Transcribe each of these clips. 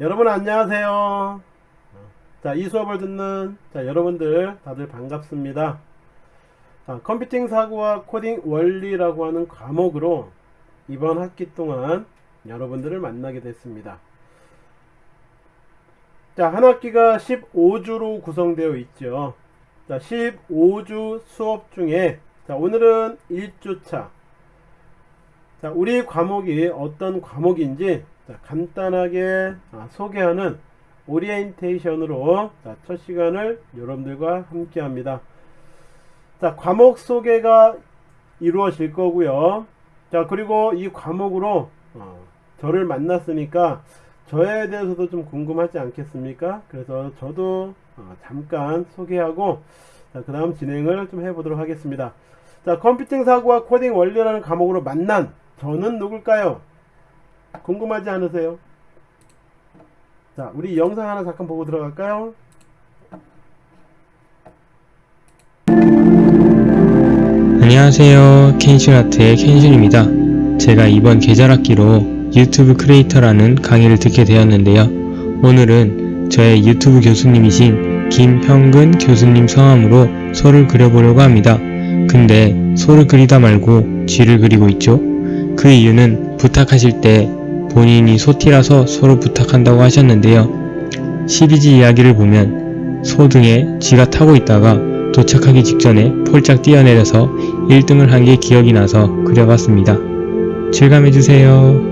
여러분 안녕하세요. 자, 이 수업을 듣는 자, 여러분들 다들 반갑습니다. 자, 컴퓨팅 사고와 코딩 원리라고 하는 과목으로 이번 학기 동안 여러분들을 만나게 됐습니다. 자, 한 학기가 15주로 구성되어 있죠. 자, 15주 수업 중에 자, 오늘은 1주차. 자, 우리 과목이 어떤 과목인지 자, 간단하게 아, 소개하는 오리엔테이션으로 자, 첫 시간을 여러분들과 함께 합니다. 자, 과목 소개가 이루어질 거고요. 자, 그리고 이 과목으로 어, 저를 만났으니까 저에 대해서도 좀 궁금하지 않겠습니까? 그래서 저도 어, 잠깐 소개하고 그 다음 진행을 좀 해보도록 하겠습니다. 자, 컴퓨팅 사고와 코딩 원리라는 과목으로 만난 저는 누굴까요? 궁금하지 않으세요? 자, 우리 영상 하나 잠깐 보고 들어갈까요? 안녕하세요. 켄실아트의 켄실입니다. 제가 이번 계절학기로 유튜브 크리에이터라는 강의를 듣게 되었는데요. 오늘은 저의 유튜브 교수님이신 김형근 교수님 성함으로 소를 그려보려고 합니다. 근데 소를 그리다 말고 쥐를 그리고 있죠? 그 이유는 부탁하실 때 본인이 소티라서 소로 부탁한다고 하셨는데요. 12지 이야기를 보면 소 등에 쥐가 타고 있다가 도착하기 직전에 폴짝 뛰어내려서 1등을 한 게 기억이 나서 그려봤습니다. 즐감해주세요.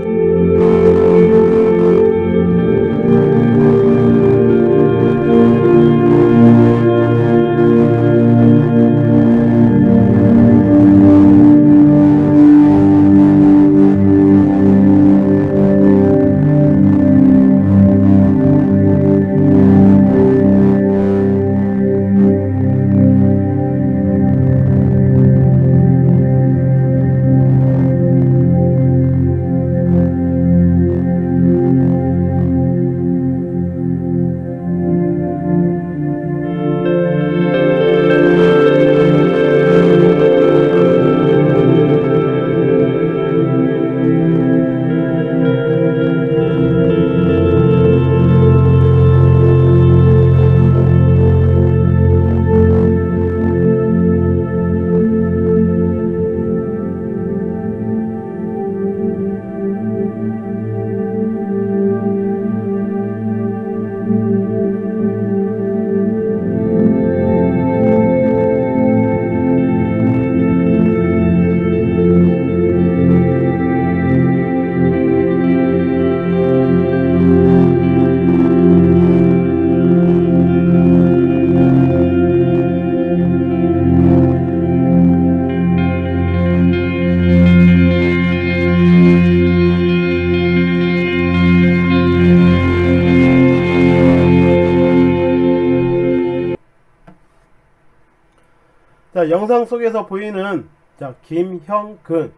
영상 속에서 보이는 자, 김형근.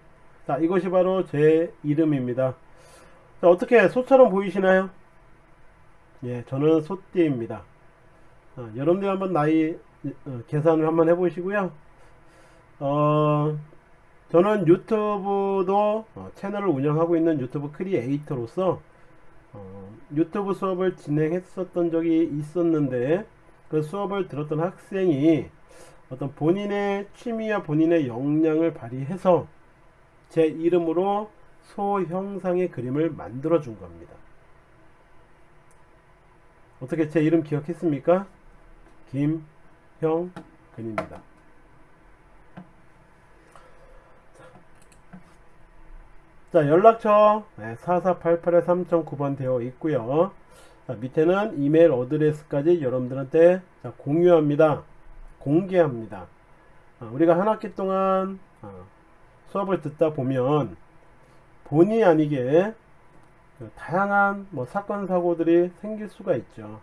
자, 이것이 바로 제 이름입니다. 자, 어떻게 소처럼 보이시나요? 예, 저는 소띠입니다. 어, 여러분들 한번 나이 어, 계산을 한번 해 보시고요. 어, 저는 유튜브도 어, 채널을 운영하고 있는 유튜브 크리에이터로서 어, 유튜브 수업을 진행했었던 적이 있었는데 그 수업을 들었던 학생이 어떤 본인의 취미와 본인의 역량을 발휘해서 제 이름으로 소 형상의 그림을 만들어 준 겁니다. 어떻게 제 이름 기억했습니까? 김형근입니다. 자 연락처 4488에 3009번 되어 있고요. 자, 밑에는 이메일 어드레스까지 여러분들한테 자, 공유합니다. 공개합니다. 어, 우리가 한 학기 동안 어, 수업을 듣다 보면 본의 아니게 그 다양한 뭐 사건 사고들이 생길 수가 있죠.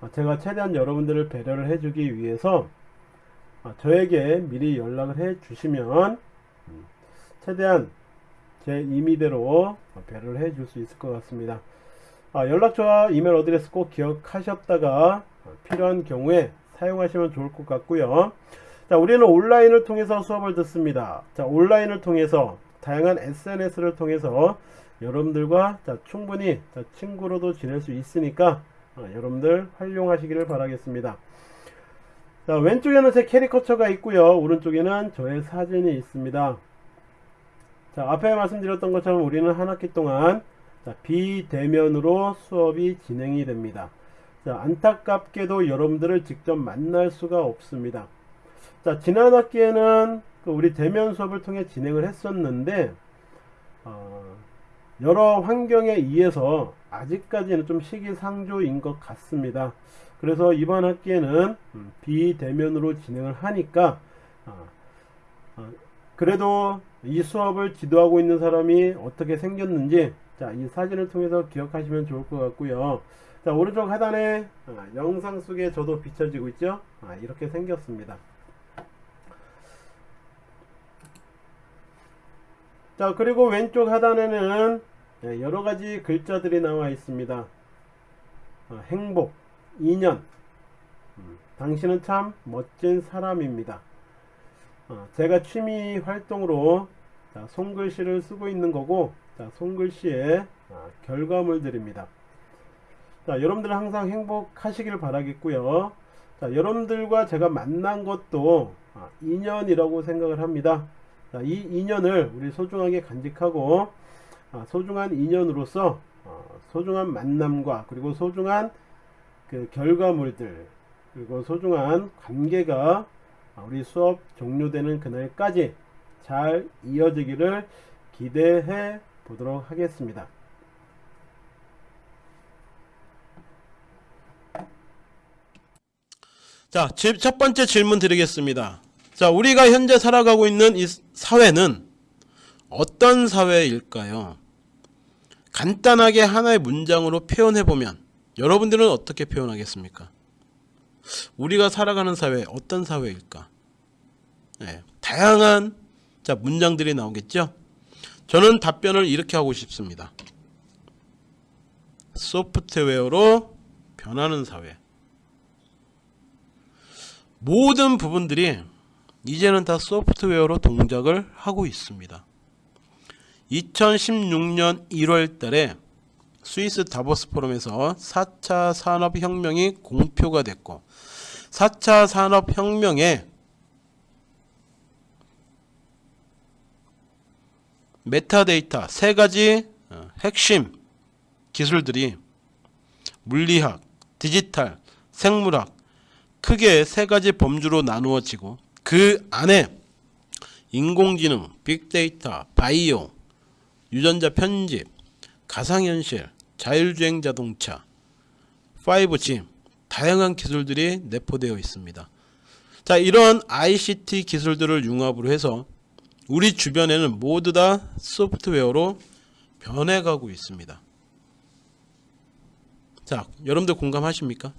어, 제가 최대한 여러분들을 배려를 해주기 위해서 저에게 미리 연락을 해 주시면 음, 최대한 제 임의대로 배려를 해 줄 수 있을 것 같습니다. 연락처와 email address 꼭 기억하셨다가 필요한 경우에 사용하시면 좋을 것 같고요. 자, 우리는 온라인을 통해서 수업을 듣습니다. 자, 온라인을 통해서 다양한 SNS를 통해서 여러분들과 자, 충분히 자, 친구로도 지낼 수 있으니까 어, 여러분들 활용하시기를 바라겠습니다. 자, 왼쪽에는 제 캐리커처가 있고요. 오른쪽에는 저의 사진이 있습니다. 자, 앞에 말씀드렸던 것처럼 우리는 한 학기 동안 자, 비대면으로 수업이 진행이 됩니다. 자, 안타깝게도 여러분들을 직접 만날 수가 없습니다. 자, 지난 학기에는 그 우리 대면 수업을 통해 진행을 했었는데, 어, 여러 환경에 의해서 아직까지는 좀 시기상조인 것 같습니다. 그래서 이번 학기에는 음, 비대면으로 진행을 하니까, 어, 어, 그래도 이 수업을 지도하고 있는 사람이 어떻게 생겼는지, 자, 이 사진을 통해서 기억하시면 좋을 것 같고요. 자, 오른쪽 하단에 아, 영상 속에 저도 비춰지고 있죠? 아, 이렇게 생겼습니다. 자, 그리고 왼쪽 하단에는 네, 여러 가지 글자들이 나와 있습니다. 아, 행복, 인연, 음, 당신은 참 멋진 사람입니다. 아, 제가 취미 활동으로 자, 손글씨를 쓰고 있는 거고, 자, 손글씨의 아, 결과물들입니다. 자, 여러분들 항상 행복하시길 바라겠고요. 자, 여러분들과 제가 만난 것도 아, 인연이라고 생각을 합니다. 자, 이 인연을 우리 소중하게 간직하고 아, 소중한 인연으로서 어, 소중한 만남과 그리고 소중한 그 결과물들 그리고 소중한 관계가 아, 우리 수업 종료되는 그날까지 잘 이어지기를 기대해 보도록 하겠습니다. 자, 제- 첫 번째 질문 드리겠습니다. 자, 우리가 현재 살아가고 있는 이 사회는 어떤 사회일까요? 간단하게 하나의 문장으로 표현해 보면 여러분들은 어떻게 표현하겠습니까? 우리가 살아가는 사회 어떤 사회일까? 네, 다양한 자 문장들이 나오겠죠. 저는 답변을 이렇게 하고 싶습니다. 소프트웨어로 변하는 사회. 모든 부분들이 이제는 다 소프트웨어로 동작을 하고 있습니다. 2016년 1월 달에 스위스 다보스 포럼에서 4차 산업혁명이 공표가 됐고 4차 산업혁명에 메타데이터 세 가지 어, 핵심 기술들이 물리학, 디지털, 생물학 크게 세 가지 범주로 나누어지고 그 안에 인공지능, 빅데이터, 바이오, 유전자 편집, 가상현실, 자율주행 자동차, 5G 다양한 기술들이 내포되어 있습니다. 자, 이런 ICT 기술들을 융합으로 해서 우리 주변에는 모두 다 소프트웨어로 변해가고 있습니다. 자, 여러분들 공감하십니까?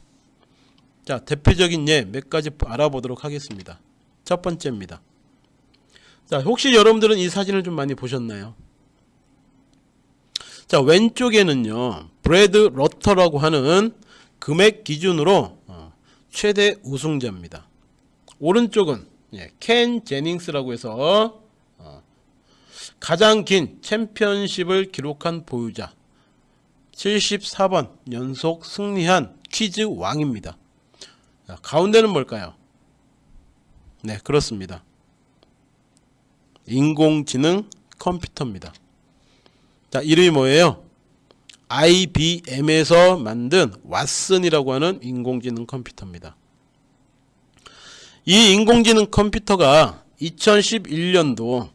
자, 대표적인 예 몇 가지 알아보도록 하겠습니다. 첫 번째입니다. 자, 혹시 여러분들은 이 사진을 좀 많이 보셨나요? 자, 왼쪽에는요, 브래드 러터라고 하는 금액 기준으로 어, 최대 우승자입니다. 오른쪽은 예, 켄 제닝스라고 해서 어, 가장 긴 챔피언십을 기록한 보유자 74번 연속 승리한 퀴즈 왕입니다. 자, 가운데는 뭘까요? 네, 그렇습니다. 인공지능 컴퓨터입니다. 자, 이름이 뭐예요? IBM에서 만든 왓슨이라고 하는 인공지능 컴퓨터입니다. 이 인공지능 컴퓨터가 2011년도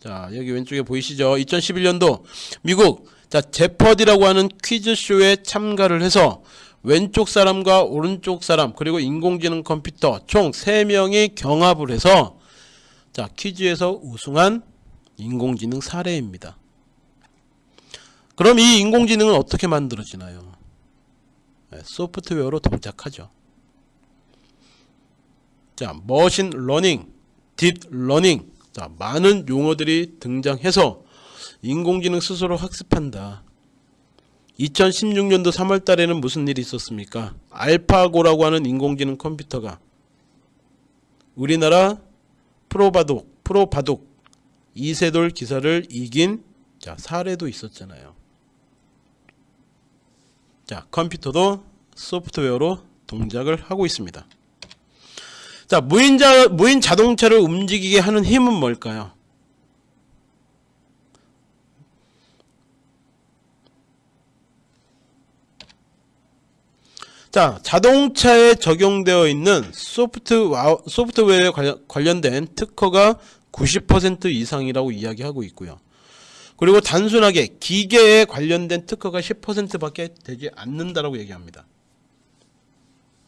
자, 여기 왼쪽에 보이시죠? 2011년도 미국 자, 제퍼디라고 하는 퀴즈쇼에 참가를 해서 왼쪽 사람과 오른쪽 사람 그리고 인공지능 컴퓨터 총 3명이 경합을 해서 자 퀴즈에서 우승한 인공지능 사례입니다. 그럼 이 인공지능은 어떻게 만들어지나요? 네, 소프트웨어로 동작하죠. 자 machine learning, deep learning 자 많은 용어들이 등장해서 인공지능 스스로 학습한다. 2016년도 3월 달에는 무슨 일이 있었습니까? 알파고라고 하는 인공지능 컴퓨터가 우리나라 프로바둑, 프로바둑 이세돌 기사를 이긴 자, 사례도 있었잖아요. 자, 컴퓨터도 소프트웨어로 동작을 하고 있습니다. 자, 무인 자, 무인 자동차를 움직이게 하는 힘은 뭘까요? 자, 자동차에 적용되어 있는 소프트와, 소프트웨어에 관련- 관련 된 특허가 90% 이상이라고 이야기하고 있고요. 그리고 단순하게 기계에 관련된 특허가 10%밖에 되지 않는다라고 얘기합니다.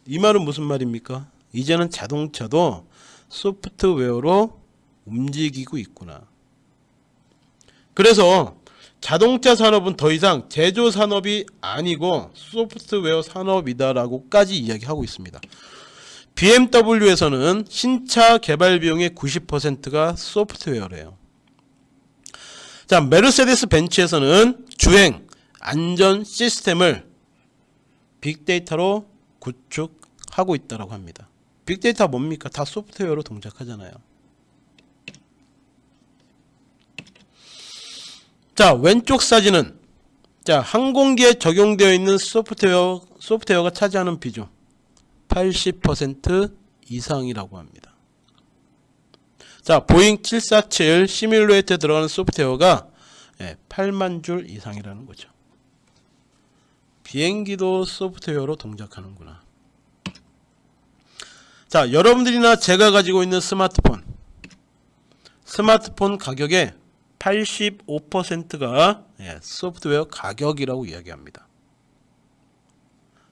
이 말은 무슨 말입니까? 이제는 자동차도 소프트웨어로 움직이고 있구나. 그래서 자동차 산업은 더 이상 제조 산업이 아니고 소프트웨어 산업이다라고까지 이야기하고 있습니다. BMW에서는 신차 개발 비용의 90%가 소프트웨어래요. 자, 메르세데스 벤츠에서는 주행 안전 시스템을 빅데이터로 구축하고 있다고 합니다. 빅데이터 뭡니까? 다 소프트웨어로 동작하잖아요. 자, 왼쪽 사진은 자, 항공기에 적용되어 있는 소프트웨어 소프트웨어가 차지하는 비중 80% 이상이라고 합니다. 자, 보잉 747 시뮬레이터에 들어가는 소프트웨어가 예, 8만 줄 이상이라는 거죠. 비행기도 소프트웨어로 동작하는구나. 자, 여러분들이나 제가 가지고 있는 스마트폰. 스마트폰 가격의 85%가 예, 소프트웨어 가격이라고 이야기합니다.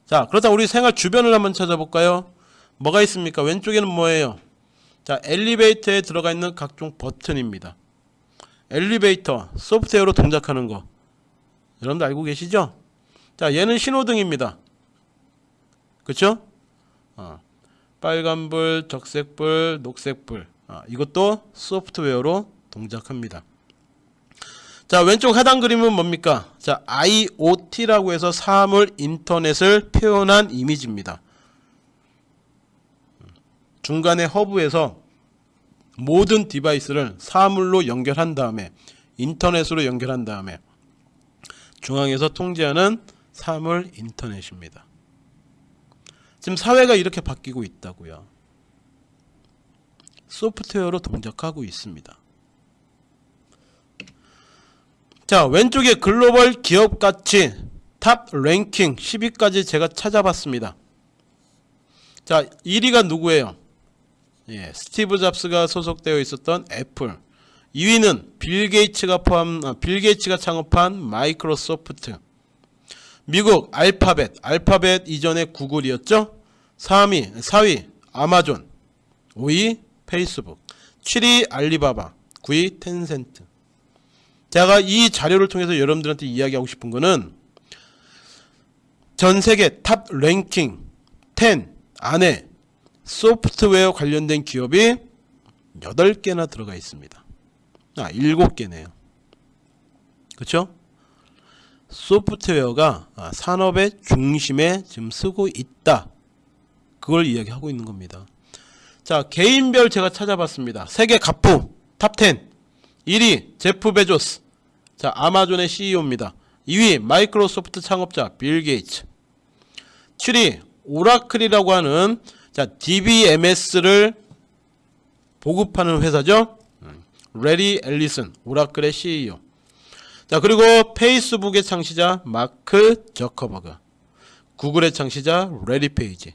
자, 그렇다 우리 생활 주변을 한번 찾아볼까요? 뭐가 있습니까? 왼쪽에는 뭐예요? 자, 엘리베이터에 들어가 있는 각종 버튼입니다. 엘리베이터 소프트웨어로 동작하는 거. 여러분들 알고 계시죠? 자, 얘는 신호등입니다. 그쵸? 어, 빨간불, 적색불, 녹색불. 아, 이것도 소프트웨어로 동작합니다. 자, 왼쪽 하단 그림은 뭡니까? 자, IoT라고 해서 사물 인터넷을 표현한 이미지입니다. 중간에 허브에서 모든 device를 사물로 연결한 다음에 인터넷으로 연결한 다음에 중앙에서 통제하는 사물 인터넷입니다. 지금 사회가 이렇게 바뀌고 있다고요. 소프트웨어로 동작하고 있습니다. 자, 왼쪽에 글로벌 기업 가치 top 랭킹 10위까지 제가 찾아봤습니다. 자, 1위가 누구예요? 예, 스티브 잡스가 소속되어 있었던 애플. 2위는 빌 게이츠가 포함 아, 빌 게이츠가 창업한 마이크로소프트. 미국 알파벳, 알파벳 이전에 구글이었죠? 3위, 4위 아마존, 5위 페이스북, 7위 알리바바, 9위 텐센트. 제가 이 자료를 통해서 여러분들한테 이야기하고 싶은 거는 전 세계 top 랭킹 10 안에 소프트웨어 관련된 기업이 8개나 들어가 있습니다. 아, 7개네요. 그쵸? 소프트웨어가 아, 산업의 중심에 지금 서고 있다. 그걸 이야기하고 있는 겁니다. 자, 개인별 제가 찾아봤습니다. 세계 갑부 top 10 1위 제프 베조스. 자 아마존의 CEO입니다. 2위 마이크로소프트 창업자 빌 게이츠. 7위 오라클이라고 하는 자 DBMS를 보급하는 회사죠? 래리 엘리슨 오라클의 CEO 자 그리고 페이스북의 창시자 마크 저커버그. 구글의 창시자 래리 페이지.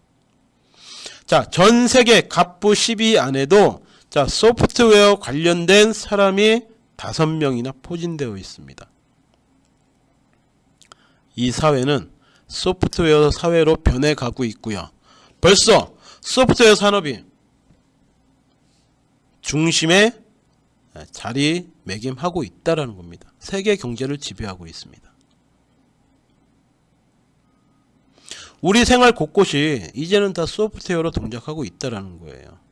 자 전세계 갑부 10위 안에도 자, 소프트웨어 관련된 사람이 다섯 명이나 포진되어 있습니다. 이 사회는 소프트웨어 사회로 변해가고 있고요. 벌써 소프트웨어 산업이 중심에 자리매김하고 있다라는 겁니다. 세계 경제를 지배하고 있습니다. 우리 생활 곳곳이 이제는 다 소프트웨어로 동작하고 있다라는 거예요.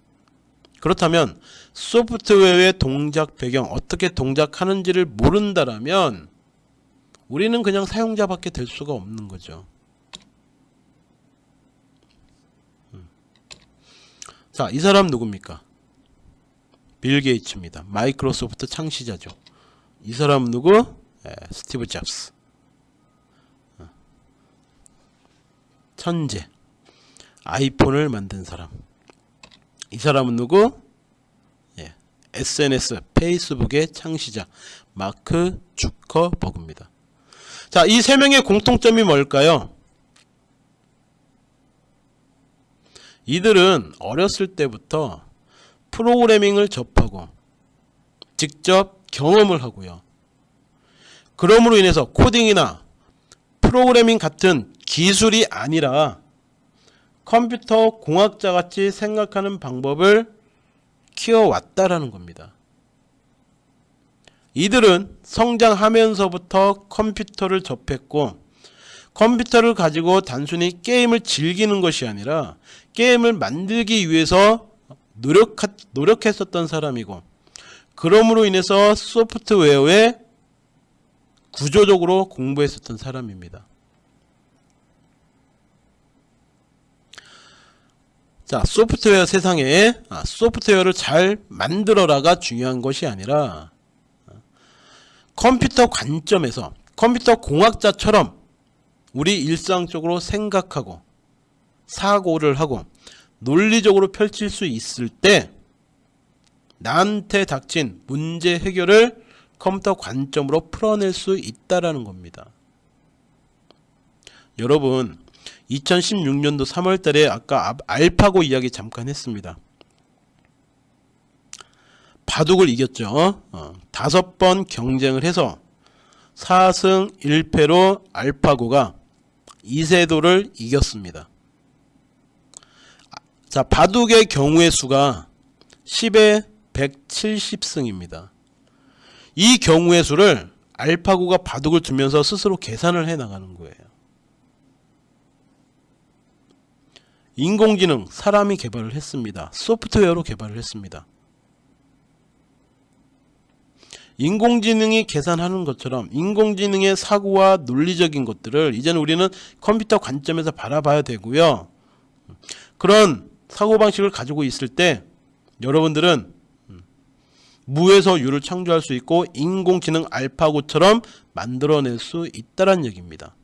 그렇다면 소프트웨어의 동작 배경 어떻게 동작하는지를 모른다라면 우리는 그냥 사용자밖에 될 수가 없는 거죠. 음. 자, 이 사람 누굽니까? 빌 게이츠입니다. 마이크로소프트 창시자죠. 이 사람 누구? 예, 스티브 잡스 어. 천재 아이폰을 만든 사람 이 사람은 누구? 예, SNS 페이스북의 창시자 마크 주커버그입니다. 자, 이 세 명의 공통점이 뭘까요? 이들은 어렸을 때부터 프로그래밍을 접하고 직접 경험을 하고요. 그러므로 인해서 코딩이나 프로그래밍 같은 기술이 아니라 컴퓨터 공학자 같이 생각하는 방법을 키워왔다라는 겁니다. 이들은 성장하면서부터 컴퓨터를 접했고 컴퓨터를 가지고 단순히 게임을 즐기는 것이 아니라 게임을 만들기 위해서 노력, 노력했었던 사람이고 그러므로 인해서 소프트웨어에 구조적으로 공부했었던 사람입니다. 자, 소프트웨어 세상에 아, 소프트웨어를 잘 만들어라가 중요한 것이 아니라 컴퓨터 관점에서 컴퓨터 공학자처럼 우리 일상적으로 생각하고 사고를 하고 논리적으로 펼칠 수 있을 때 나한테 닥친 문제 해결을 컴퓨터 관점으로 풀어낼 수 있다라는 겁니다. 여러분 2016년도 3월달에 아까 알파고 이야기 잠깐 했습니다. 바둑을 이겼죠. 어, 다섯 번 경쟁을 해서 4승 1패로 알파고가 이세도를 이겼습니다. 자, 바둑의 경우의 수가 10에 170승입니다. 이 경우의 수를 알파고가 바둑을 두면서 스스로 계산을 해 나가는 거예요. 인공지능 사람이 개발을 했습니다. 소프트웨어로 개발을 했습니다. 인공지능이 계산하는 것처럼 인공지능의 사고와 논리적인 것들을 이제는 우리는 컴퓨터 관점에서 바라봐야 되고요. 그런 사고방식을 가지고 있을 때 여러분들은 무에서 유를 창조할 수 있고 인공지능 알파고처럼 만들어낼 수 있다는 얘기입니다.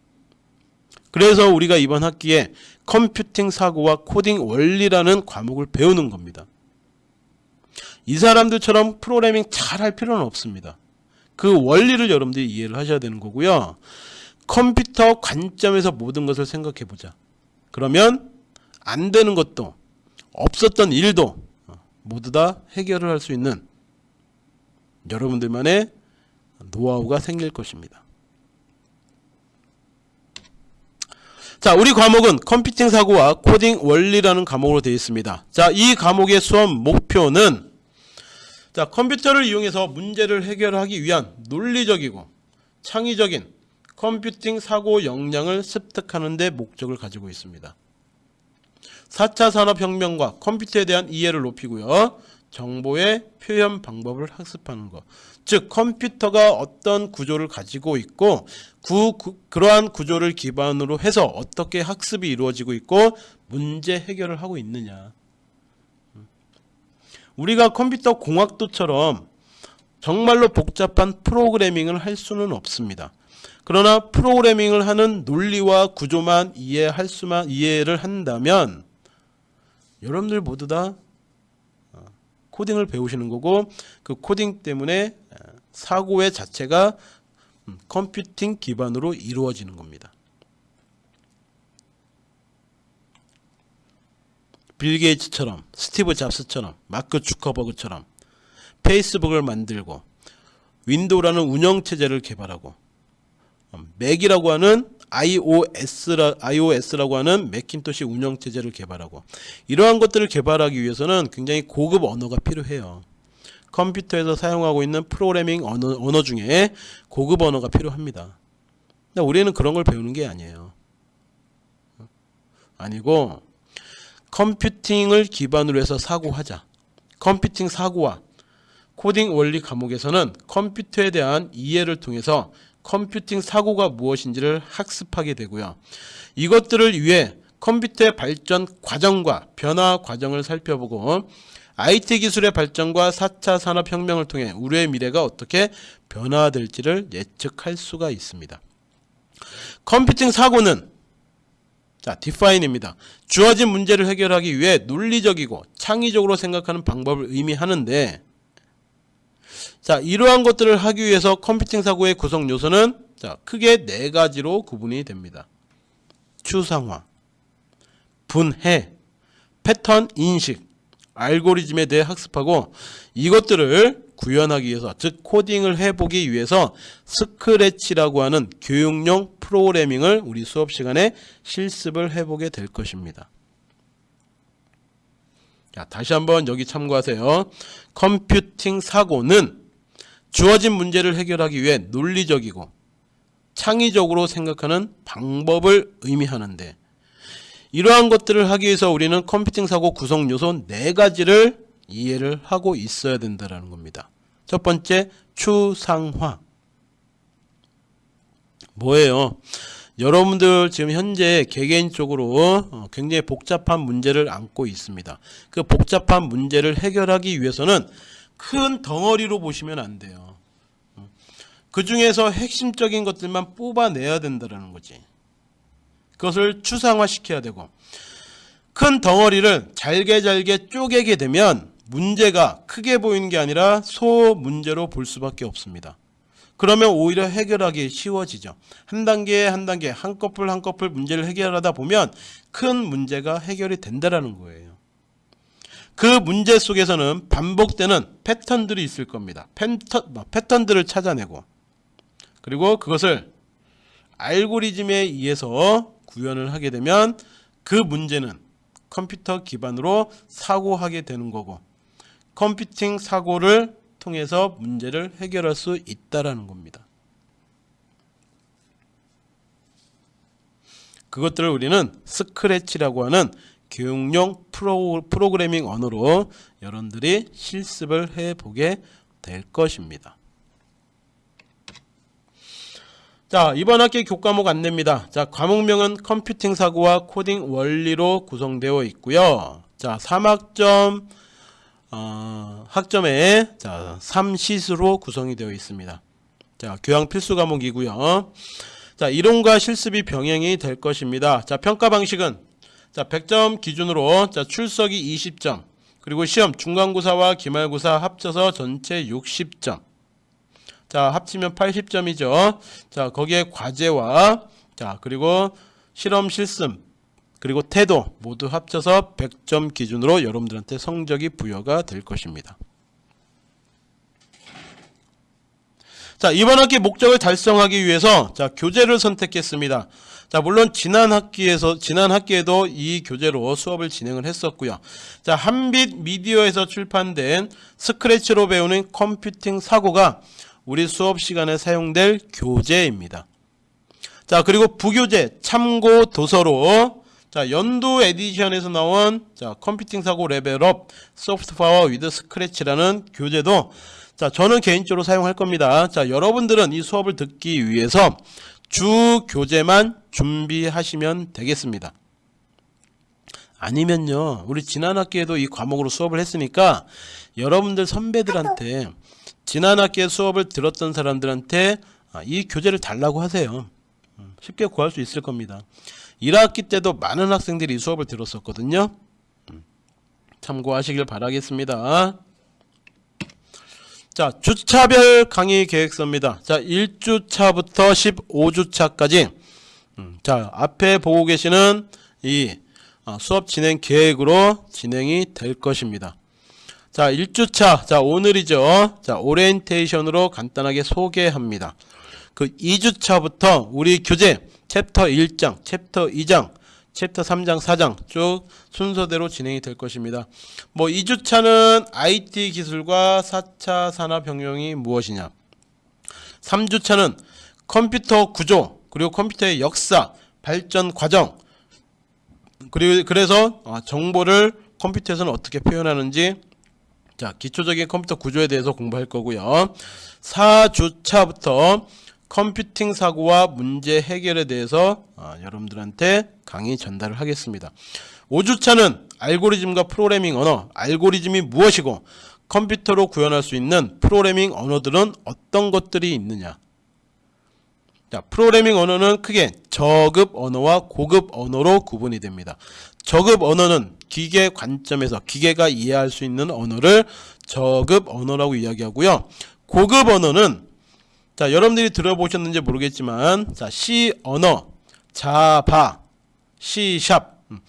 그래서 우리가 이번 학기에 컴퓨팅 사고와 코딩 원리라는 과목을 배우는 겁니다. 이 사람들처럼 프로그래밍 잘 할 필요는 없습니다. 그 원리를 여러분들이 이해를 하셔야 되는 거고요. 컴퓨터 관점에서 모든 것을 생각해 보자. 그러면 안 되는 것도 없었던 일도 모두 다 해결을 할 수 있는 여러분들만의 노하우가 생길 것입니다. 자, 우리 과목은 컴퓨팅 사고와 코딩 원리라는 과목으로 되어 있습니다. 자, 이 과목의 수업 목표는 자, 컴퓨터를 이용해서 문제를 해결하기 위한 논리적이고 창의적인 컴퓨팅 사고 역량을 습득하는 데 목적을 가지고 있습니다. 4차 산업혁명과 컴퓨터에 대한 이해를 높이고요. 정보의 표현 방법을 학습하는 것. 즉 컴퓨터가 어떤 구조를 가지고 있고 구, 구, 그러한 구조를 기반으로 해서 어떻게 학습이 이루어지고 있고 문제 해결을 하고 있느냐. 우리가 컴퓨터 공학도처럼 정말로 복잡한 프로그래밍을 할 수는 없습니다. 그러나 프로그래밍을 하는 논리와 구조만 이해할 수만 이해를 한다면 여러분들 모두 다 어, 코딩을 배우시는 거고 그 코딩 때문에 어, 사고의 자체가 음, 컴퓨팅 기반으로 이루어지는 겁니다. 빌 게이츠처럼 스티브 잡스처럼 마크 주커버그처럼 페이스북을 만들고 윈도우라는 운영체제를 개발하고 음, 맥이라고 하는 iOS라, iOS라고 하는 맥킨토시 운영체제를 개발하고 이러한 것들을 개발하기 위해서는 굉장히 고급 언어가 필요해요. 컴퓨터에서 사용하고 있는 프로그래밍 언어, 언어 중에 고급 언어가 필요합니다. 근데 우리는 그런 걸 배우는 게 아니에요. 아니고 컴퓨팅을 기반으로 해서 사고하자. 컴퓨팅 사고와 코딩 원리 과목에서는 컴퓨터에 대한 이해를 통해서 컴퓨팅 사고가 무엇인지를 학습하게 되고요. 이것들을 위해 컴퓨터의 발전 과정과 변화 과정을 살펴보고 IT 기술의 발전과 4차 산업혁명을 통해 우리의 미래가 어떻게 변화될지를 예측할 수가 있습니다. 컴퓨팅 사고는 자, 디파인입니다. 주어진 문제를 해결하기 위해 논리적이고 창의적으로 생각하는 방법을 의미하는데 자, 이러한 것들을 하기 위해서 컴퓨팅 사고의 구성 요소는 자, 크게 네 가지로 구분이 됩니다. 추상화, 분해, 패턴 인식, 알고리즘에 대해 학습하고 이것들을 구현하기 위해서 즉 코딩을 해보기 위해서 스크래치라고 하는 교육용 프로그래밍을 우리 수업 시간에 실습을 해보게 될 것입니다. 자, 다시 한번 여기 참고하세요. 컴퓨팅 사고는 주어진 문제를 해결하기 위해 논리적이고 창의적으로 생각하는 방법을 의미하는데 이러한 것들을 하기 위해서 우리는 컴퓨팅 사고 구성 요소 네 가지를 이해를 하고 있어야 된다는 겁니다. 첫 번째 추상화 뭐예요? 여러분들 지금 현재 개개인적으로 어, 굉장히 복잡한 문제를 안고 있습니다. 그 복잡한 문제를 해결하기 위해서는 큰 덩어리로 보시면 안 돼요. 그 중에서 핵심적인 것들만 뽑아내야 된다는 거지. 그것을 추상화 시켜야 되고 큰 덩어리를 잘게 잘게 쪼개게 되면 문제가 크게 보이는 게 아니라 소 문제로 볼 수밖에 없습니다. 그러면 오히려 해결하기 쉬워지죠. 한 단계 한 단계 한꺼풀 한꺼풀 문제를 해결하다 보면 큰 문제가 해결이 된다라는 거예요. 그 문제 속에서는 반복되는 패턴들이 있을 겁니다. 패턴, 뭐, 패턴들을 찾아내고 그리고 그것을 알고리즘에 의해서 구현을 하게 되면 그 문제는 컴퓨터 기반으로 사고하게 되는 거고 컴퓨팅 사고를 통해서 문제를 해결할 수 있다라는 겁니다. 그것들을 우리는 스크래치라고 하는 교육용 프로, 프로그래밍 언어로 여러분들이 실습을 해보게 될 것입니다. 자 이번 학기 교과목 안내입니다. 자 과목명은 컴퓨팅 사고와 코딩 원리로 구성되어 있고요. 자 3학점 어, 학점에 자 3시수로 구성이 되어 있습니다. 자 교양 필수 과목이고요. 자 이론과 실습이 병행이 될 것입니다. 자 평가 방식은 자 100점 기준으로 자 출석이 20점. 그리고 시험 중간고사와 기말고사 합쳐서 전체 60점. 자 합치면 80점이죠. 자 거기에 과제와 자 그리고 실험 실습 그리고 태도 모두 합쳐서 100점 기준으로 여러분들한테 성적이 부여가 될 것입니다. 자 이번 학기 목적을 달성하기 위해서 자 교재를 선택했습니다 자 물론 지난 학기에서 지난 학기에도 이 교재로 수업을 진행을 했었고요 자 한빛 미디어에서 출판된 스크래치로 배우는 컴퓨팅 사고가 우리 수업 시간에 사용될 교재입니다. 자 그리고 부교재 참고 도서로 자 연두에디션에서 나온 자 컴퓨팅 사고 level up soft power with 스크래치라는 교재도 자 저는 개인적으로 사용할 겁니다. 자 여러분들은 이 수업을 듣기 위해서 주 교재만 준비하시면 되겠습니다. 아니면요 우리 지난 학기에도 이 과목으로 수업을 했으니까 여러분들 선배들한테 지난 학기에 수업을 들었던 사람들한테 아, 이 교재를 달라고 하세요. 음, 쉽게 구할 수 있을 겁니다. 1학기 때도 많은 학생들이 이 수업을 들었었거든요. 음, 참고하시길 바라겠습니다. 자, 주차별 강의 계획서입니다. 자, 1주차부터 15주차까지 음, 자, 앞에 보고 계시는 이 아, 수업 진행 계획으로 진행이 될 것입니다. 자 1주차 자 오늘이죠 자 오리엔테이션으로 간단하게 소개합니다 그 2주차부터 우리 교재 챕터 1장 챕터 2장 챕터 3장 4장 쭉 순서대로 진행이 될 것입니다. 뭐 2주차는 IT 기술과 4차 산업 혁명이 무엇이냐? 3주차는 컴퓨터 구조 그리고 컴퓨터의 역사 발전 과정 그리고 그래서 아, 정보를 컴퓨터에서는 어떻게 표현하는지 자 기초적인 컴퓨터 구조에 대해서 공부할 거고요. 4주차부터 컴퓨팅 사고와 문제 해결에 대해서 어, 여러분들한테 강의 전달을 하겠습니다 5주차는 알고리즘과 프로그래밍 언어, 알고리즘이 무엇이고 컴퓨터로 구현할 수 있는 프로그래밍 언어들은 어떤 것들이 있느냐. 자, 프로그래밍 언어는 크게 저급 언어와 고급 언어로 구분이 됩니다. 저급 언어는 기계 관점에서 기계가 이해할 수 있는 언어를 저급 언어라고 이야기하고요. 고급 언어는 자, 여러분들이 들어보셨는지 모르겠지만 자, C 언어, 자바, C샵 음.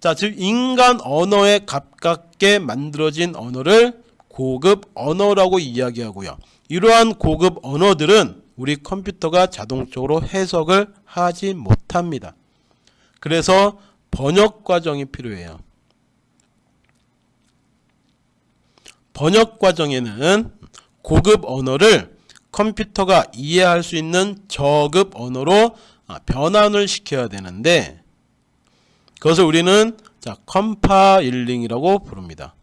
자, 즉 인간 언어에 가깝게 만들어진 언어를 고급 언어라고 이야기하고요. 이러한 고급 언어들은 우리 컴퓨터가 자동적으로 해석을 하지 못합니다. 그래서 번역 과정이 필요해요. 번역 과정에는 고급 언어를 컴퓨터가 이해할 수 있는 저급 언어로 아, 변환을 시켜야 되는데 그것을 우리는 자 compiling이라고 부릅니다.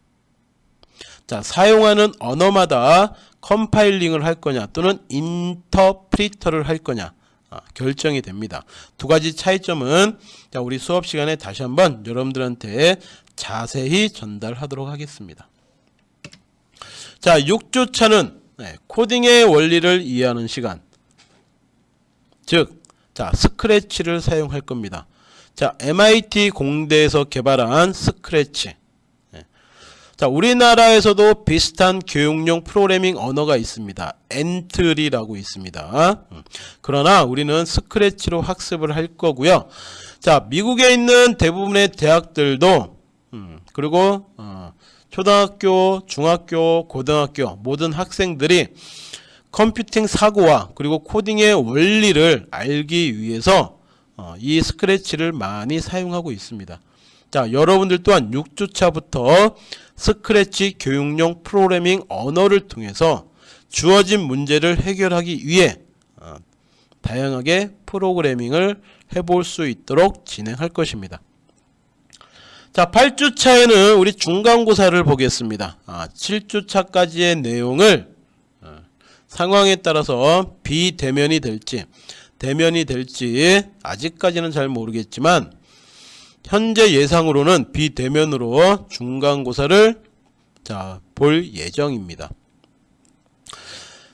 자 사용하는 언어마다 compiling을 할 거냐 또는 인터프리터를 할 거냐 아, 결정이 됩니다. 두 가지 차이점은 자 우리 수업 시간에 다시 한번 여러분들한테 자세히 전달하도록 하겠습니다. 자 6주차는 네, 코딩의 원리를 이해하는 시간 즉 자 스크래치를 사용할 겁니다. 자 MIT 공대에서 개발한 스크래치 네. 자 우리나라에서도 비슷한 교육용 프로그래밍 언어가 있습니다. 엔트리라고 있습니다. 음. 그러나 우리는 스크래치로 학습을 할 거고요. 자 미국에 있는 대부분의 대학들도 음, 그리고 어, 초등학교, 중학교, 고등학교 모든 학생들이 컴퓨팅 사고와 그리고 코딩의 원리를 알기 위해서 어, 이 스크래치를 많이 사용하고 있습니다. 자, 여러분들 또한 6주차부터 스크래치 교육용 프로그래밍 언어를 통해서 주어진 문제를 해결하기 위해 어, 다양하게 프로그래밍을 해볼 수 있도록 진행할 것입니다. 자 8주차에는 우리 중간고사를 보겠습니다. 아, 7주차까지의 내용을 어, 상황에 따라서 비대면이 될지 대면이 될지 아직까지는 잘 모르겠지만 현재 예상으로는 비대면으로 중간고사를 자, 볼 예정입니다.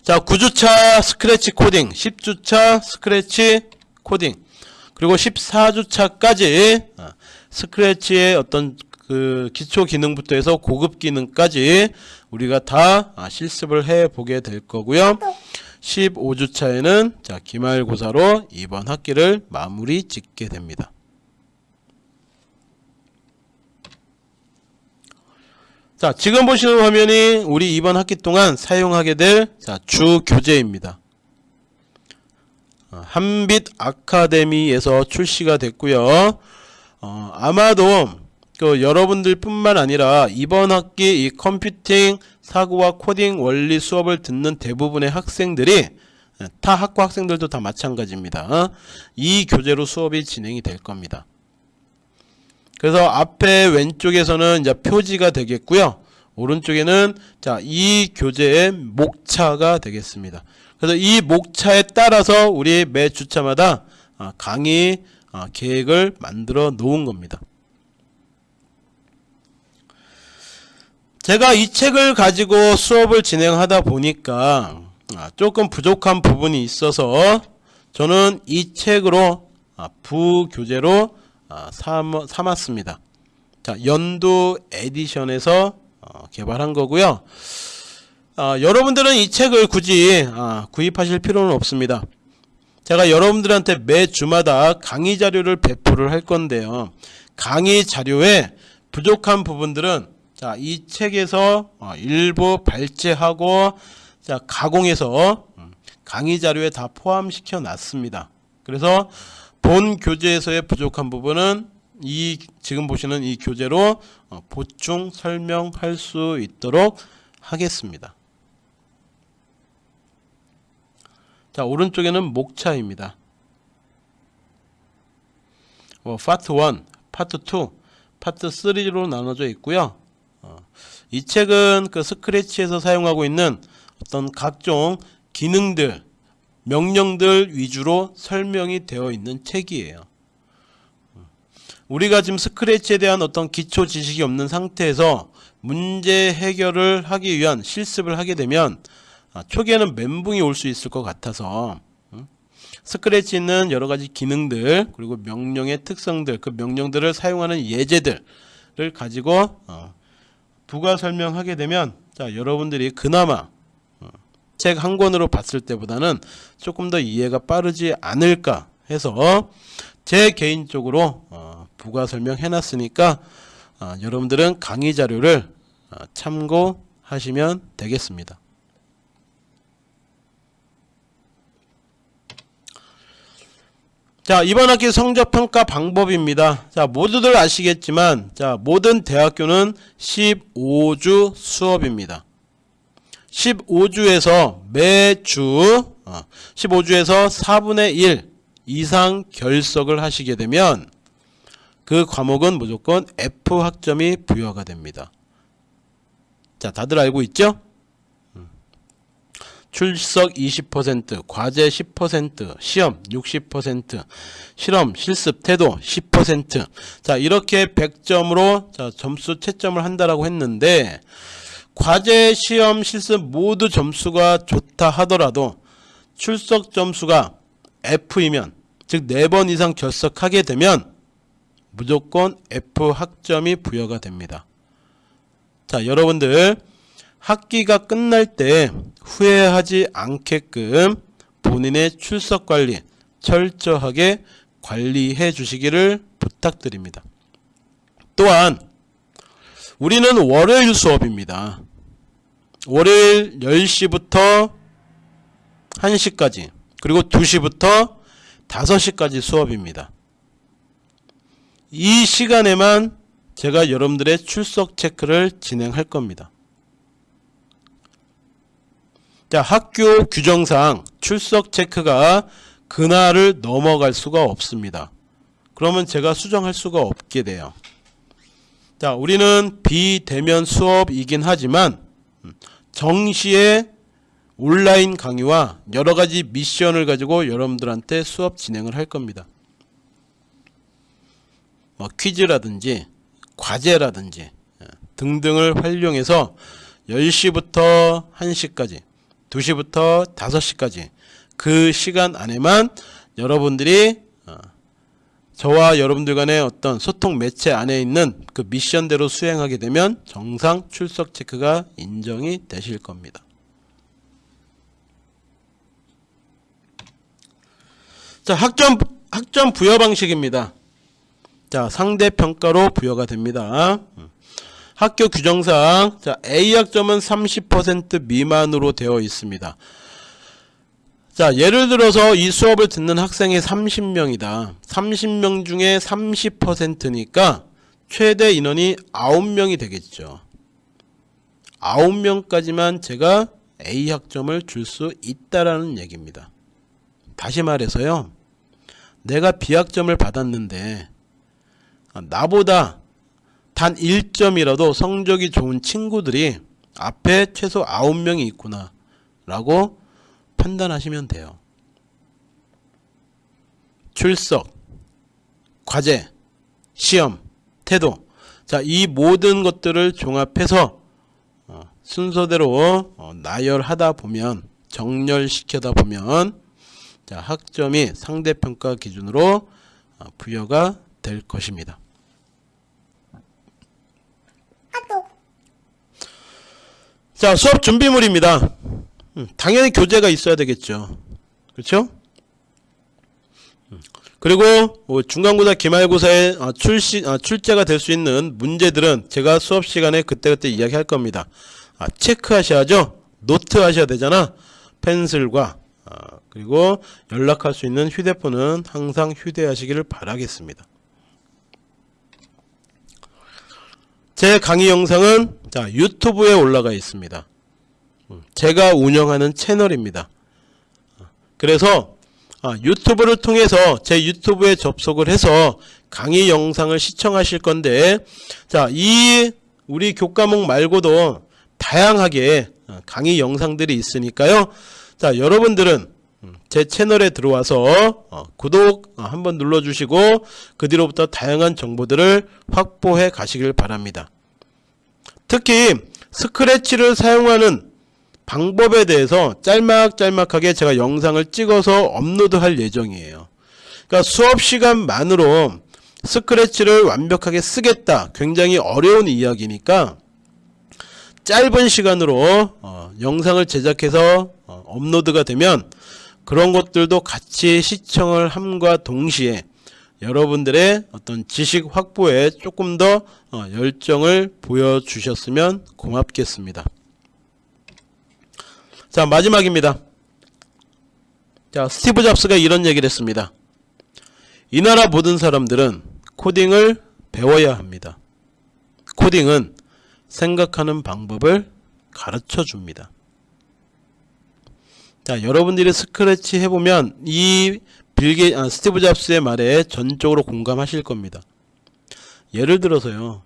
자 9주차 스크래치 코딩 10주차 스크래치 코딩 그리고 14주차까지 스크래치의 어떤 그 기초 기능부터 해서 고급 기능까지 우리가 다 아, 실습을 해 보게 될 거고요. 15주 차에는 자 기말고사로 이번 학기를 마무리 짓게 됩니다. 자 지금 보시는 화면이 우리 이번 학기 동안 사용하게 될 주 교재입니다. 어, 한빛 아카데미에서 출시가 됐고요. 어, 아마도 그 여러분들 뿐만 아니라 이번 학기 이 컴퓨팅 사고와 코딩 원리 수업을 듣는 대부분의 학생들이 타 학과 학생들도 다 마찬가지입니다. 이 교재로 수업이 진행이 될 겁니다. 그래서 앞에 왼쪽에서는 이제 표지가 되겠고요. 오른쪽에는 자, 이 교재의 목차가 되겠습니다. 그래서 이 목차에 따라서 우리 매 주차마다 아, 강의 아, 계획을 만들어 놓은 겁니다. 제가 이 책을 가지고 수업을 진행하다 보니까 아, 조금 부족한 부분이 있어서 저는 이 책으로 아, 부교재로 삼았습니다. 자, 연두에디션에서 어, 개발한 거고요. 여러분들은 이 책을 굳이 구입하실 필요는 없습니다. 제가 여러분들한테 매 주마다 강의 자료를 배포를 할 건데요. 강의 자료에 부족한 부분들은 자, 이 책에서 어, 일부 발제하고 자, 가공해서 음, 강의 자료에 다 포함시켜 놨습니다. 그래서 본 교재에서의 부족한 부분은 이 지금 보시는 이 교재로 어, 보충 설명할 수 있도록 하겠습니다. 자 오른쪽에는 목차입니다. 어, 파트 1, 파트 2, 파트 3로 나눠져 있고요. 어, 이 책은 그 스크래치에서 사용하고 있는 어떤 각종 기능들, 명령들 위주로 설명이 되어 있는 책이에요. 우리가 지금 스크래치에 대한 어떤 기초 지식이 없는 상태에서 문제 해결을 하기 위한 실습을 하게 되면 아, 초기에는 멘붕이 올 수 있을 것 같아서 음, 스크래치 있는 여러 가지 기능들 그리고 명령의 특성들 그 명령들을 사용하는 예제들을 가지고 어, 부가 설명하게 되면 자 여러분들이 그나마 어, 책한 권으로 봤을 때보다는 조금 더 이해가 빠르지 않을까 해서 제 개인적으로 어, 부가 설명해 놨으니까 어, 여러분들은 강의 자료를 어, 참고하시면 되겠습니다. 자 이번 학기 성적평가 방법입니다. 자 모두들 아시겠지만 자 모든 대학교는 15주 수업입니다. 15주에서 매주 어, 15주에서 4분의 1 이상 결석을 하시게 되면 그 과목은 무조건 F 학점이 부여가 됩니다. 자 다들 알고 있죠? 출석 20%, 과제 10%, 시험 60%, 실험, 실습, 태도 10%. 자, 이렇게 100점으로 자, 점수 채점을 한다라고 했는데 과제, 시험, 실습 모두 점수가 좋다 하더라도 출석 점수가 F이면 즉 4번 이상 결석하게 되면 무조건 F 학점이 부여가 됩니다. 자, 여러분들 학기가 끝날 때 후회하지 않게끔 본인의 출석 관리 철저하게 관리해 주시기를 부탁드립니다. 또한 우리는 월요일 수업입니다. 월요일 10시부터 1시까지 그리고 2시부터 5시까지 수업입니다. 이 시간에만 제가 여러분들의 출석 체크를 진행할 겁니다. 자, 학교 규정상 출석 체크가 그날을 넘어갈 수가 없습니다. 그러면 제가 수정할 수가 없게 돼요. 자, 우리는 비대면 수업이긴 하지만 정시에 온라인 강의와 여러 가지 미션을 가지고 여러분들한테 수업 진행을 할 겁니다. 뭐 퀴즈라든지 과제라든지 예, 등등을 활용해서 10시부터 1시까지 2시부터 5시까지 그 시간 안에만 여러분들이 어, 저와 여러분들 간의 어떤 소통 매체 안에 있는 그 미션대로 수행하게 되면 정상 출석 체크가 인정이 되실 겁니다. 자, 학점 학점 부여 방식입니다. 자, 상대 평가로 부여가 됩니다. 학교 규정상 자, A 학점은 30% 미만으로 되어 있습니다. 자, 예를 들어서 이 수업을 듣는 학생이 30명이다. 30명 중에 30%니까 최대 인원이 9명이 되겠죠. 9명까지만 제가 A 학점을 줄 수 있다라는 얘기입니다. 다시 말해서요. 내가 B 학점을 받았는데 나보다 단 1점이라도 성적이 좋은 친구들이 앞에 최소 9명이 있구나 라고 판단하시면 돼요. 출석, 과제, 시험, 태도 자, 이 모든 것들을 종합해서 어, 순서대로 어, 나열하다 보면 정렬시켜다 보면 자, 학점이 상대평가 기준으로 어, 부여가 될 것입니다. 자, 수업 준비물입니다. 음, 당연히 교재가 있어야 되겠죠. 그렇죠? 음, 그리고 뭐 중간고사, 기말고사에 어, 출시, 어, 출제가 될 수 있는 문제들은 제가 수업 시간에 그때그때 이야기할 겁니다. 아, 체크하셔야죠. 노트 하셔야 되잖아. 펜슬과 아, 그리고 연락할 수 있는 휴대폰은 항상 휴대하시기를 바라겠습니다. 제 강의 영상은 자 유튜브에 올라가 있습니다. 음, 제가 운영하는 채널입니다. 그래서 아, 유튜브를 통해서 제 유튜브에 접속을 해서 강의 영상을 시청하실 건데 자 이 우리 교과목 말고도 다양하게 어, 강의 영상들이 있으니까요. 자 여러분들은 음, 제 채널에 들어와서 어, 구독 어, 한번 눌러주시고 그 뒤로부터 다양한 정보들을 확보해 가시길 바랍니다. 특히 스크래치를 사용하는 방법에 대해서 짤막짤막하게 제가 영상을 찍어서 업로드할 예정이에요. 그러니까 수업 시간만으로 스크래치를 완벽하게 쓰겠다. 굉장히 어려운 이야기니까 짧은 시간으로 어, 영상을 제작해서 어, 업로드가 되면 그런 것들도 같이 시청을 함과 동시에 여러분들의 어떤 지식 확보에 조금 더 어, 열정을 보여주셨으면 고맙겠습니다. 자 마지막입니다. 자 스티브 잡스가 이런 얘기를 했습니다. 이 나라 모든 사람들은 코딩을 배워야 합니다. 코딩은 생각하는 방법을 가르쳐 줍니다. 자, 여러분들이 스크래치 해보면 이 빌게 아, 스티브 잡스의 말에 전적으로 공감하실 겁니다. 예를 들어서요.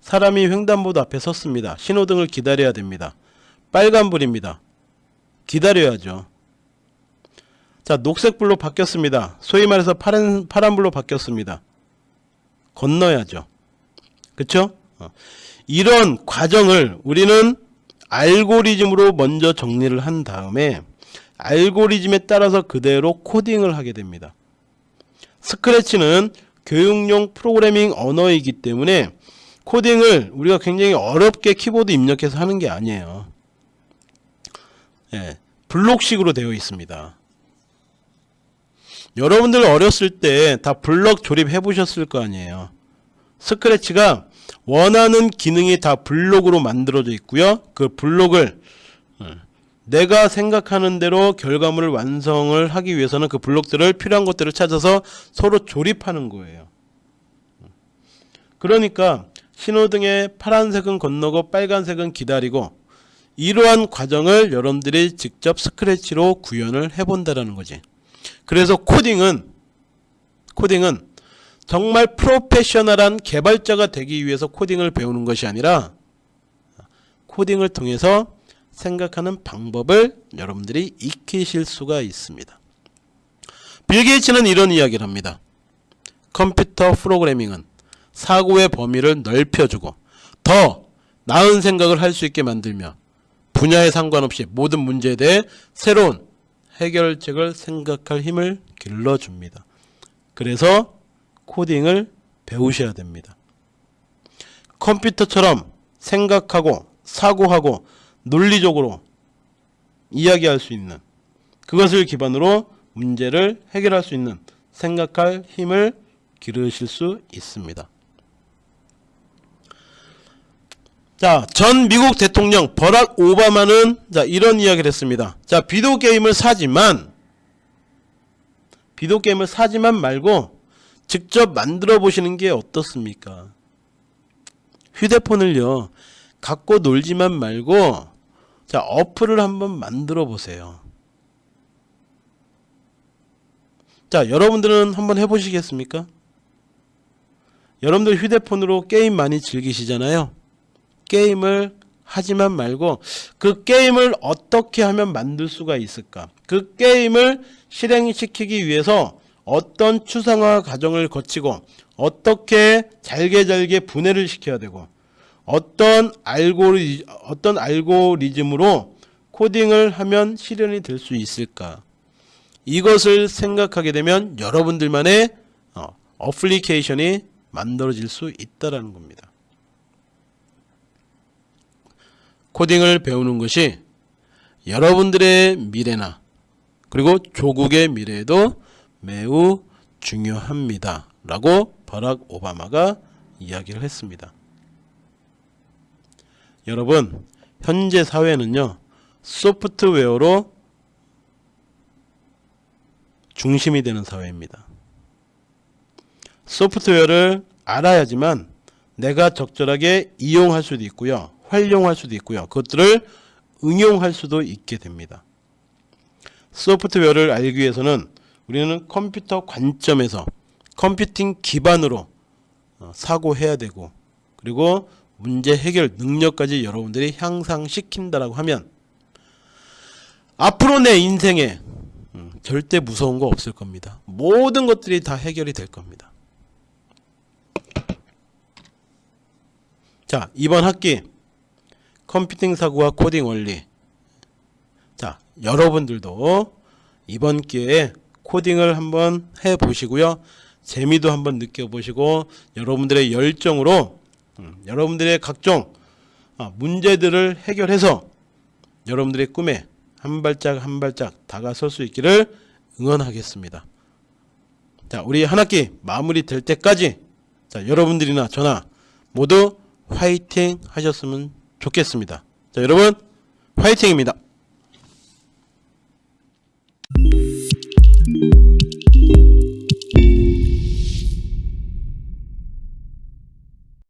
사람이 횡단보도 앞에 섰습니다. 신호등을 기다려야 됩니다. 빨간불입니다. 기다려야죠. 자, 녹색불로 바뀌었습니다. 소위 말해서 파란, 파란불로 바뀌었습니다. 건너야죠. 그쵸? 어. 이런 과정을 우리는 알고리즘으로 먼저 정리를 한 다음에 알고리즘에 따라서 그대로 코딩을 하게 됩니다. 스크래치는 교육용 프로그래밍 언어이기 때문에 코딩을 우리가 굉장히 어렵게 키보드 입력해서 하는 게 아니에요. 예, 블록식으로 되어 있습니다. 여러분들 어렸을 때 다 블럭 조립해 보셨을 거 아니에요. 스크래치가 원하는 기능이 다 블록으로 만들어져 있고요. 그 블록을 어, 내가 생각하는 대로 결과물을 완성을 하기 위해서는 그 블록들을 필요한 것들을 찾아서 서로 조립하는 거예요. 그러니까 신호등에 파란색은 건너고 빨간색은 기다리고 이러한 과정을 여러분들이 직접 스크래치로 구현을 해본다라는 거지. 그래서 코딩은 코딩은 정말 프로페셔널한 개발자가 되기 위해서 코딩을 배우는 것이 아니라 코딩을 통해서 생각하는 방법을 여러분들이 익히실 수가 있습니다. 빌 게이츠는 이런 이야기를 합니다. 컴퓨터 프로그래밍은 사고의 범위를 넓혀주고 더 나은 생각을 할 수 있게 만들며 분야에 상관없이 모든 문제에 대해 새로운 해결책을 생각할 힘을 길러줍니다. 그래서 코딩을 배우셔야 됩니다. 컴퓨터처럼 생각하고 사고하고 논리적으로 이야기할 수 있는 그것을 기반으로 문제를 해결할 수 있는 생각할 힘을 기르실 수 있습니다. 자, 전 미국 대통령 버락 오바마는 자, 이런 이야기를 했습니다. 자, 비디오 게임을 사지만 비디오 게임을 사지만 말고 직접 만들어 보시는 게 어떻습니까? 휴대폰을요. 갖고 놀지만 말고 자, 어플을 한번 만들어 보세요. 자, 여러분들은 한번 해 보시겠습니까? 여러분들 휴대폰으로 게임 많이 즐기시잖아요. 게임을 하지만 말고 그 게임을 어떻게 하면 만들 수가 있을까? 그 게임을 실행시키기 위해서 어떤 추상화 과정을 거치고 어떻게 잘게 잘게 분해를 시켜야 되고 어떤 알고리 어떤 알고리즘으로 코딩을 하면 실현이 될 수 있을까? 이것을 생각하게 되면 여러분들만의 어, 어플리케이션이 만들어질 수 있다라는 겁니다. 코딩을 배우는 것이 여러분들의 미래나 그리고 조국의 미래에도 매우 중요합니다. 라고 버락 오바마가 이야기를 했습니다. 여러분 현재 사회는요 소프트웨어로 중심이 되는 사회입니다. 소프트웨어를 알아야지만 내가 적절하게 이용할 수도 있고요. 활용할 수도 있고요. 그것들을 응용할 수도 있게 됩니다. 소프트웨어를 알기 위해서는 우리는 컴퓨터 관점에서 컴퓨팅 기반으로 어, 사고해야 되고 그리고 문제 해결 능력까지 여러분들이 향상시킨다라고 하면 앞으로 내 인생에 음, 절대 무서운 거 없을 겁니다. 모든 것들이 다 해결이 될 겁니다. 자, 이번 학기 컴퓨팅 사고와 코딩 원리. 자, 여러분들도 이번 기회에 코딩을 한번 해 보시고요. 재미도 한번 느껴보시고 여러분들의 열정으로 음, 여러분들의 각종 어, 문제들을 해결해서 여러분들의 꿈에 한 발짝 한 발짝 다가설 수 있기를 응원하겠습니다. 자, 우리 한 학기 마무리 될 때까지 자, 여러분들이나 저나 모두 화이팅 하셨으면 좋겠습니다. 자, 여러분 화이팅입니다.